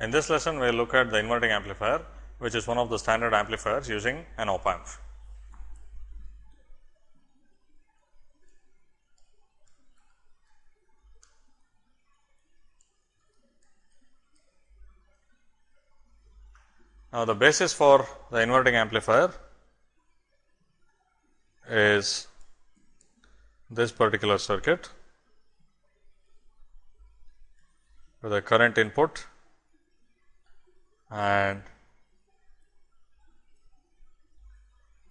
In this lesson, we will look at the inverting amplifier, which is one of the standard amplifiers using an op amp. Now, the basis for the inverting amplifier is this particular circuit with a current input and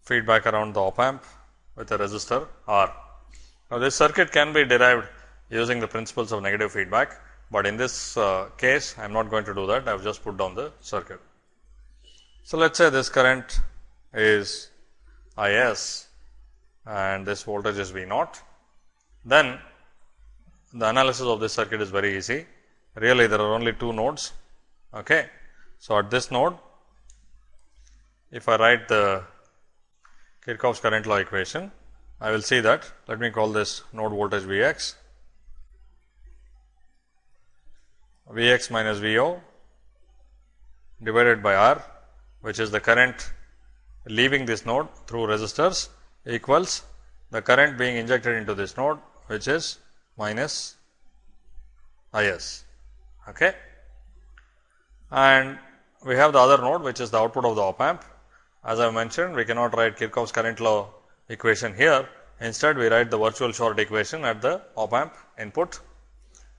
feedback around the op amp with a resistor R. Now, this circuit can be derived using the principles of negative feedback, but in this uh, case I am not going to do that I have just put down the circuit. So, let us say this current is I s and this voltage is V naught, then the analysis of this circuit is very easy. Really there are only two nodes. Okay. So, at this node, if I write the Kirchhoff's current law equation, I will see that let me call this node voltage V x, V x minus V o divided by R, which is the current leaving this node through resistors equals the current being injected into this node which is minus I s. Okay. And we have the other node which is the output of the op amp. As I mentioned we cannot write Kirchhoff's current law equation here. Instead, we write the virtual short equation at the op amp input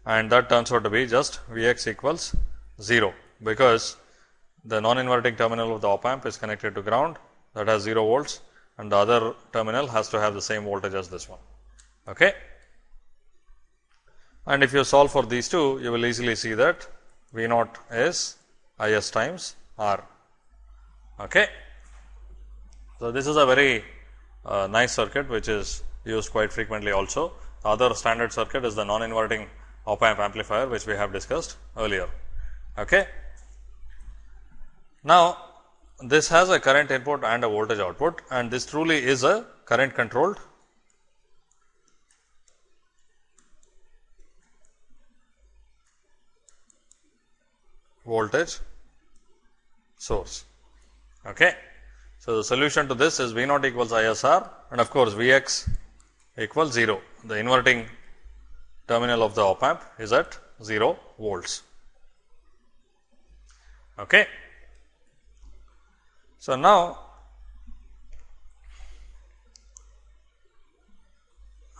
and that turns out to be just V x equals 0, because the non inverting terminal of the op amp is connected to ground that has 0 volts and the other terminal has to have the same voltage as this one. Okay. And if you solve for these two, you will easily see that V naught is I s times R. Okay. So, this is a very uh, nice circuit which is used quite frequently also. The other standard circuit is the non inverting op amp amplifier which we have discussed earlier. Okay. Now, this has a current input and a voltage output and this truly is a current controlled voltage source. Okay. So, the solution to this is V naught equals ISR and of course, V x equals 0. The inverting terminal of the op amp is at 0 volts. Okay. So, now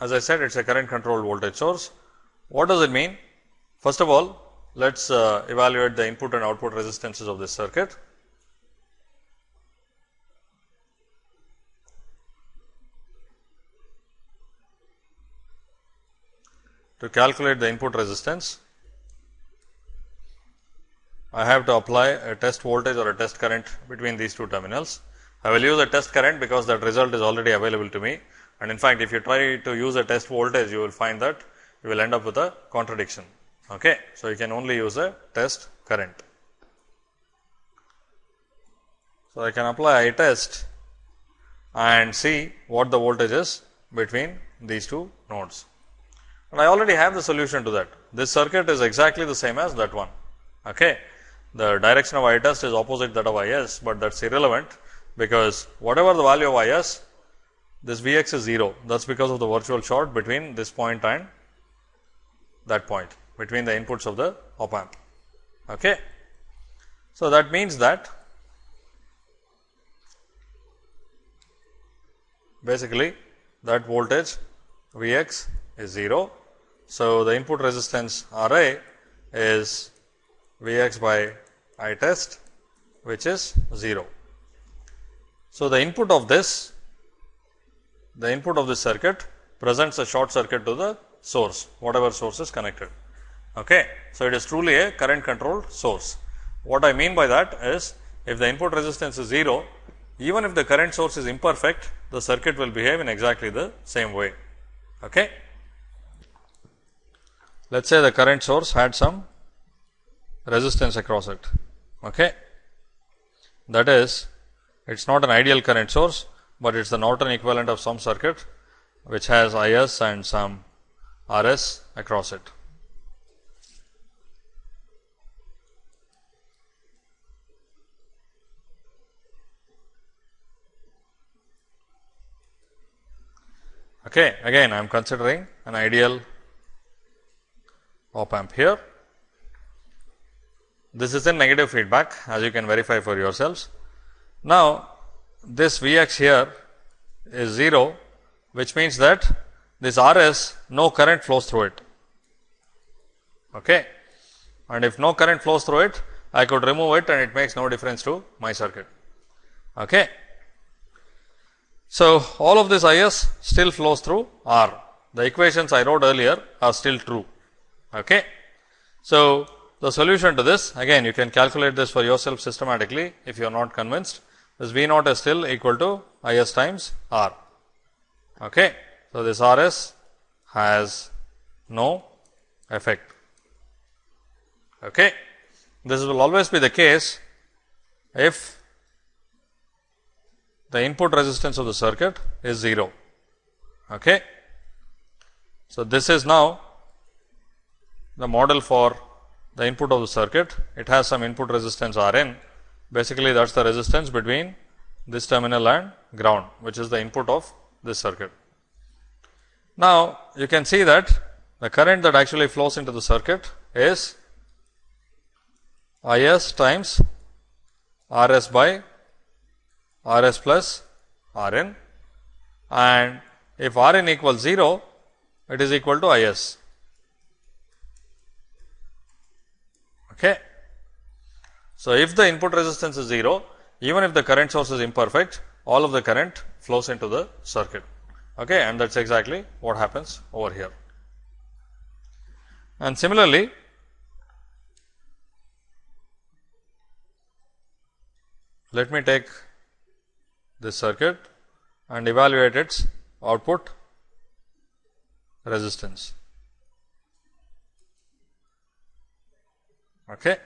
as I said it is a current controlled voltage source. What does it mean? First of all, let us uh, evaluate the input and output resistances of this circuit. To calculate the input resistance, I have to apply a test voltage or a test current between these two terminals. I will use a test current because that result is already available to me and in fact, if you try to use a test voltage, you will find that you will end up with a contradiction. Okay. So, you can only use a test current. So, I can apply I test and see what the voltage is between these two nodes. And I already have the solution to that. This circuit is exactly the same as that one. Okay. The direction of I test is opposite that of I s, but that is irrelevant because whatever the value of I s, this V x is 0. That is because of the virtual short between this point and that point between the inputs of the op amp. Okay. So, that means that basically that voltage V x is 0. So, the input resistance R a is V x by I test which is 0. So, the input of this the input of this circuit presents a short circuit to the source whatever source is connected. Okay. So, it is truly a current controlled source. What I mean by that is if the input resistance is 0 even if the current source is imperfect the circuit will behave in exactly the same way. Okay let us say the current source had some resistance across it. Okay. That is it is not an ideal current source, but it is the Norton equivalent of some circuit which has I s and some R s across it. Okay, again I am considering an ideal op amp here. This is a negative feedback as you can verify for yourselves. Now, this V x here is 0, which means that this R s no current flows through it. Okay. And if no current flows through it, I could remove it and it makes no difference to my circuit. Okay. So, all of this I s still flows through R. The equations I wrote earlier are still true. Okay. So, the solution to this again you can calculate this for yourself systematically if you are not convinced this V naught is still equal to I s times R. Okay. So, this R s has no effect. Okay. This will always be the case if the input resistance of the circuit is 0. Okay. So, this is now the model for the input of the circuit. It has some input resistance R n. Basically, that is the resistance between this terminal and ground, which is the input of this circuit. Now, you can see that the current that actually flows into the circuit is I s times R s by R s plus R n and if R n equals 0, it is equal to I s. Okay. So, if the input resistance is 0, even if the current source is imperfect, all of the current flows into the circuit okay, and that is exactly what happens over here. And similarly, let me take this circuit and evaluate its output resistance. Okay.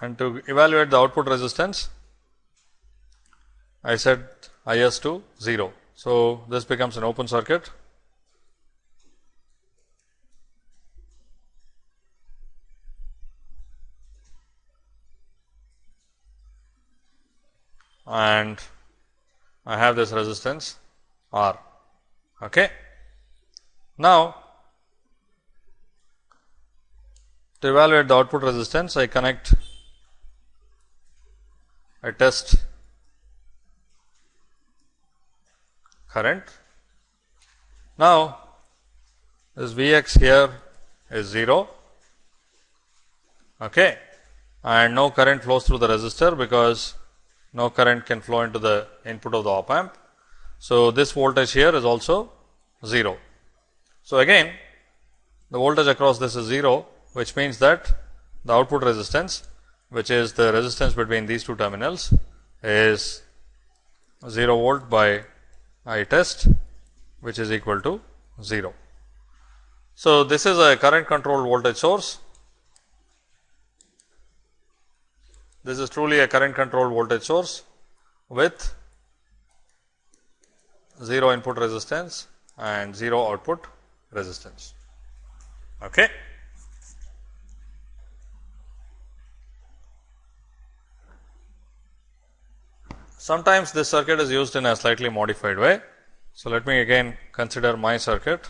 And to evaluate the output resistance, I set I s to 0. So, this becomes an open circuit and I have this resistance R. Okay. Now, to evaluate the output resistance, I connect a test current. Now, this V x here is 0 okay, and no current flows through the resistor because no current can flow into the input of the op amp. So, this voltage here is also 0. So, again the voltage across this is 0, which means that the output resistance which is the resistance between these two terminals is 0 volt by I test which is equal to 0. So, this is a current controlled voltage source. This is truly a current controlled voltage source with 0 input resistance and 0 output resistance. Okay. Sometimes this circuit is used in a slightly modified way. So, let me again consider my circuit.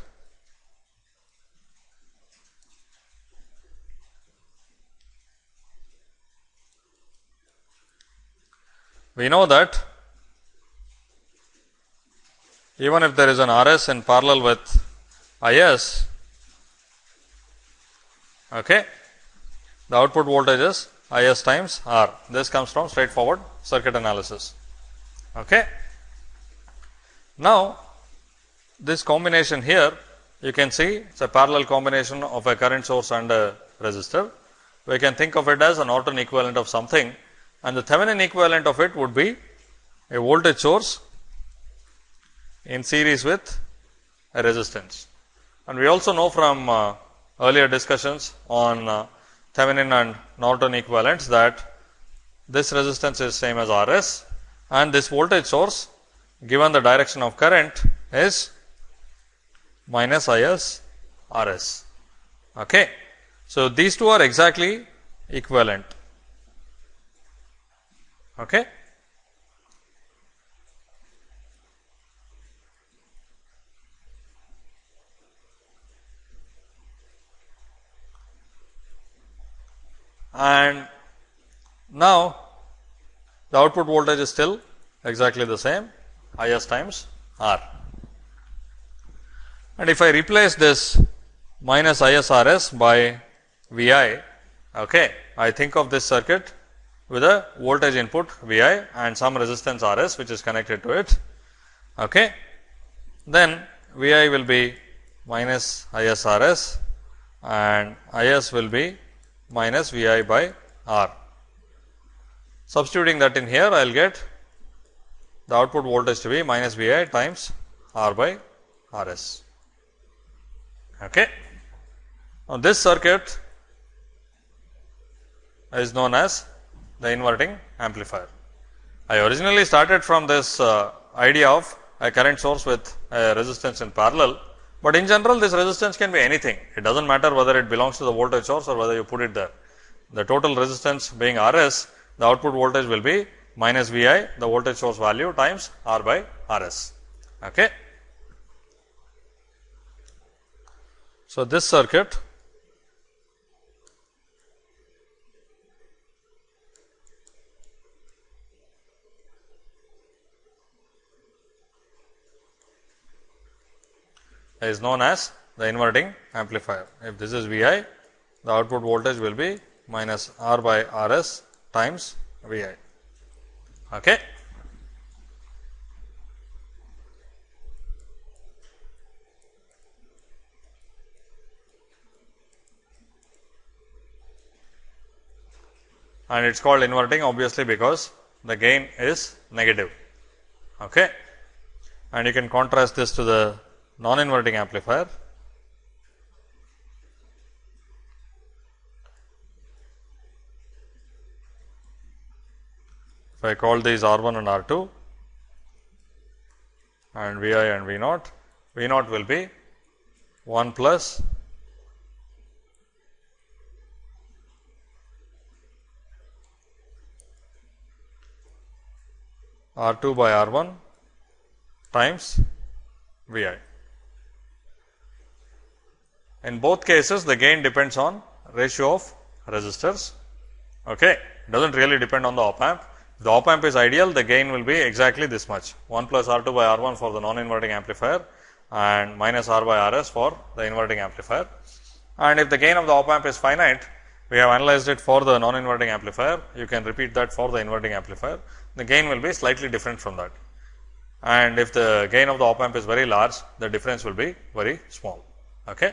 We know that even if there is an R s in parallel with I s, okay, the output voltage is I s times R. This comes from straightforward circuit analysis. Okay. Now, this combination here you can see it is a parallel combination of a current source and a resistor. We can think of it as a Norton equivalent of something and the Thevenin equivalent of it would be a voltage source in series with a resistance. And we also know from uh, earlier discussions on uh, Thevenin and Norton equivalents that this resistance is same as R s and this voltage source given the direction of current is minus I s R s. Okay. So, these two are exactly equivalent. Okay. And now, the output voltage is still exactly the same I s times R. And if I replace this minus I s R s by V i, okay, I think of this circuit with a voltage input V i and some resistance R s which is connected to it. Okay. Then V i will be minus I s R s and I s will be minus V i by R. Substituting that in here, I will get the output voltage to be minus V i times R by R s. Okay. Now, this circuit is known as the inverting amplifier. I originally started from this uh, idea of a current source with a resistance in parallel, but in general this resistance can be anything. It does not matter whether it belongs to the voltage source or whether you put it there. The total resistance being R s, the output voltage will be minus V i, the voltage source value times R by R s. Okay. So, this circuit is known as the inverting amplifier. If this is V i, the output voltage will be minus R by R s times V i. Okay. And it is called inverting obviously because the gain is negative. Okay. And you can contrast this to the non-inverting amplifier. If I call these R 1 and R 2 and V i and V naught, V naught will be 1 plus R 2 by R 1 times V i. In both cases, the gain depends on ratio of resistors. Okay. It does not really depend on the op amp. The op amp is ideal, the gain will be exactly this much 1 plus R 2 by R 1 for the non inverting amplifier and minus R by R s for the inverting amplifier. And if the gain of the op amp is finite, we have analyzed it for the non inverting amplifier, you can repeat that for the inverting amplifier. The gain will be slightly different from that. And if the gain of the op amp is very large, the difference will be very small. Okay.